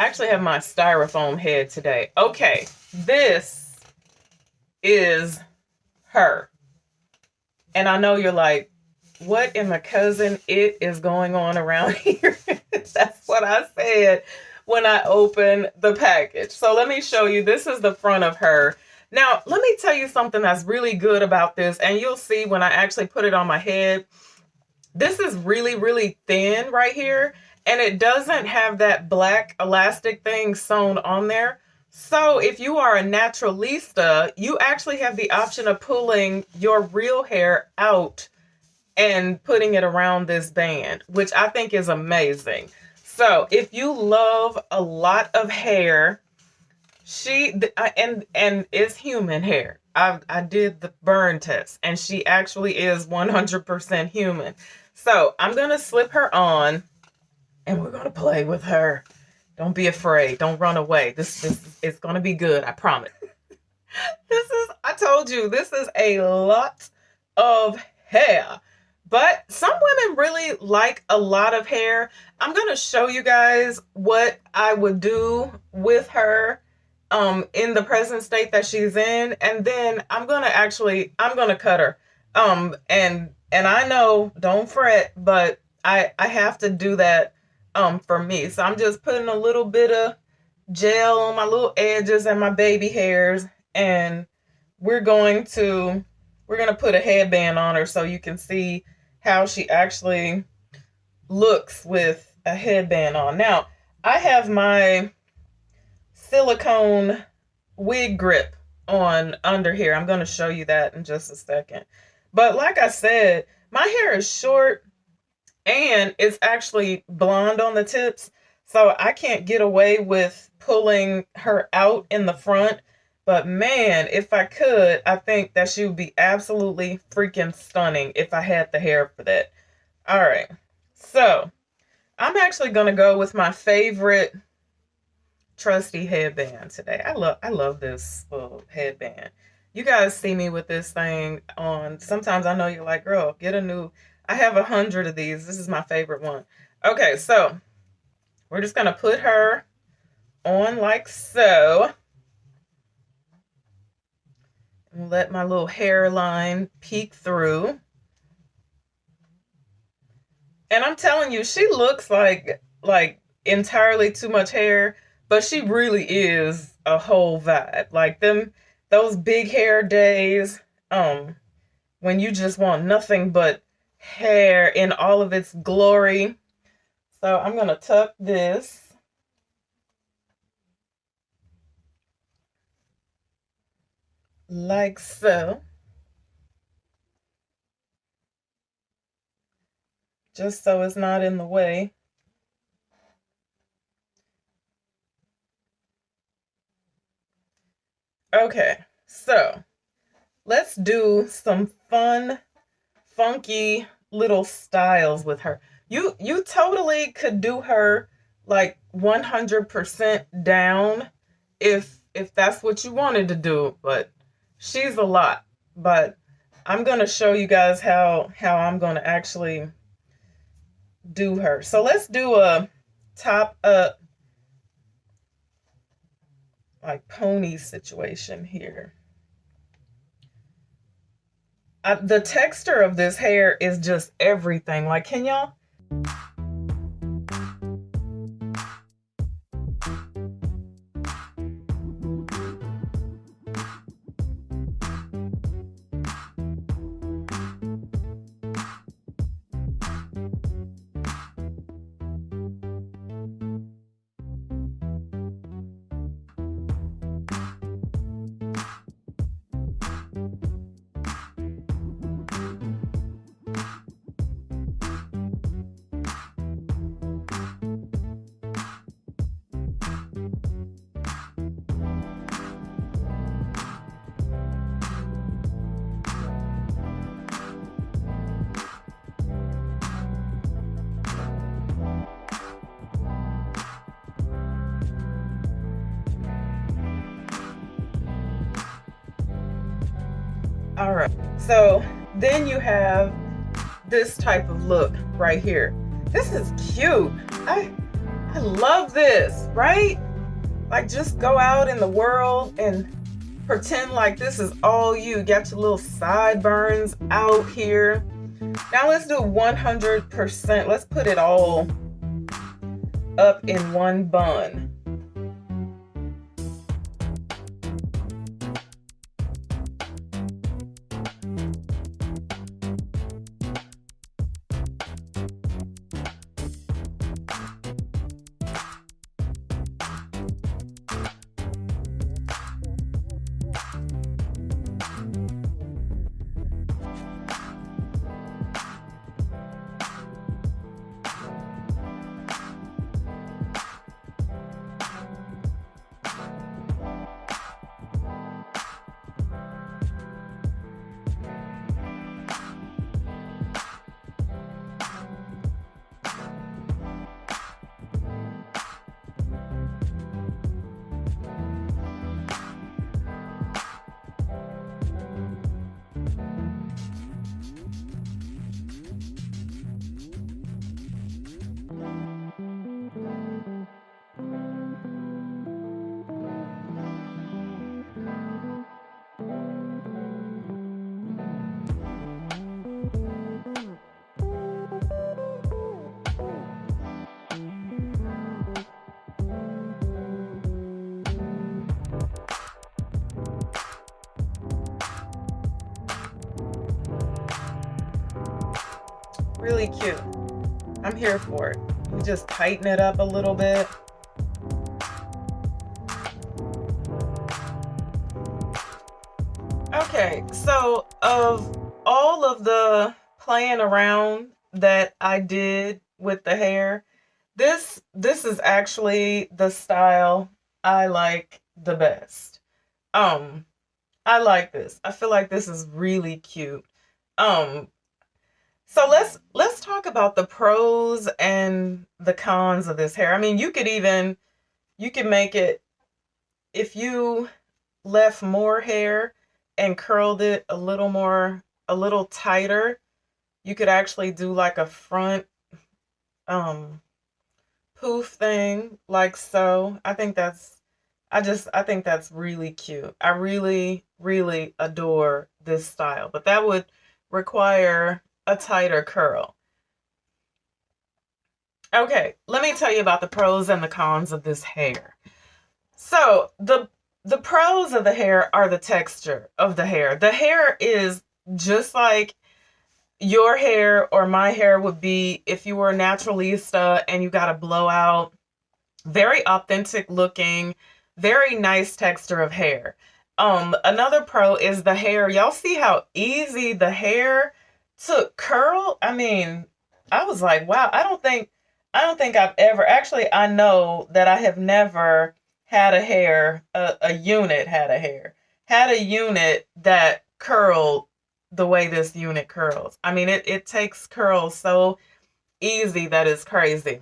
I actually have my styrofoam head today. Okay, this is her. And I know you're like, what in my Cousin Itt is going on around here? That's what I said when I opened the package. So let me show you. This is the front of her. Now, let me tell you something that's really good about this. And you'll see when I actually put it on my head. This is really, really thin right here and it doesn't have that black elastic thing sewn on there. So if you are a naturalista, you actually have the option of pulling your real hair out and putting it around this band, which I think is amazing. So if you love a lot of hair, she uh, and and it's human hair. I I did the burn test and she actually is 100% human. So I'm going to slip her on and we're gonna play with her. Don't be afraid. Don't run away. This this is gonna be good. I promise. this is I told you this is a lot of hair. But some women really like a lot of hair. I'm to show you guys what I would do with her um in the present state that she's in and then I'm to actually I'm to cut her. Um and and I know don't fret, but I I have to do that um for me. So I'm just putting a little bit of gel on my little edges and my baby hairs and we're going to we're going to put a headband on her so you can see how she actually looks with a headband on. Now, I have my silicone wig grip on under here. I'm going to show you that in just a second. But like I said, my hair is short and it's actually blonde on the tips. So I can't get away with pulling her out in the front. But man, if I could, I think that she would be absolutely freaking stunning if I had the hair for that. All right. So I'm actually going to go with my favorite trusty headband today. I love I love this little headband. You guys see me with this thing on. Sometimes I know you're like, girl, get a new I have a hundred of these. This is my favorite one. Okay, so we're just going to put her on like so. And let my little hairline peek through. And I'm telling you, she looks like like entirely too much hair, but she really is a whole vibe. Like them those big hair days, um, when you just want nothing but hair in all of its glory. So I'm going to tuck this. Like so. Just so it's not in the way. Okay, so let's do some fun funky little styles with her. You you totally could do her like 100% down if if that's what you wanted to do, but she's a lot. But I'm going to show you guys how how I'm going to actually do her. So let's do a top up like pony situation here. I, the texture of this hair is just everything. Like, can y'all? All right, so then you have this type of look right here. This is cute. I, I love this. right? Like just go out in the world and pretend like this is all you. Got your little sideburns out here. Now let's do 100%. Let's put it all up in one bun. Really cute. I'm here for it. You just tighten it up a little bit. Okay, so of all of the playing around that I did with the hair, this this is actually the style I like the best. Um I like this. I feel like this is really cute. Um so let's let's talk about the pros and the cons of this hair. I mean, you could even you could make it if you left more hair and curled it a little more a little tighter, you could actually do like a front um poof thing like so. I think that's I just I think that's really cute. I really really adore this style. But that would require a tighter curl. Okay, let me tell you about the pros and the cons of this hair. So the the pros of the hair are the texture of the hair. The hair is just like your hair or my hair would be if you were a naturalista and you got a blowout. Very authentic looking, very nice texture of hair. Um, another pro is the hair. Y'all see how easy the hair took curl, I mean, I was like, wow, I don't think I don't think I've ever actually I know that I have never had a hair, a, a unit had a hair, had a unit that curled the way this unit curls. I mean, it, it takes curls so easy that it's crazy.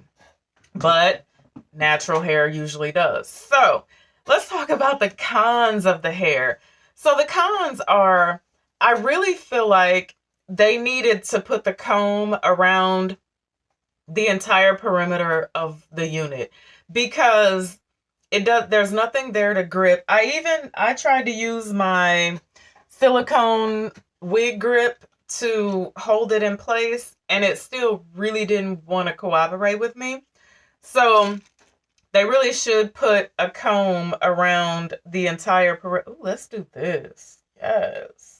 But natural hair usually does. So let's talk about the cons of the hair. So the cons are, I really feel like they needed to put the comb around the entire perimeter of the unit because it does there's nothing there to grip. I even I tried to use my silicone wig grip to hold it in place and it still really didn't want to cooperate with me. So they really should put a comb around the entire perimeter. Let's do this. Yes.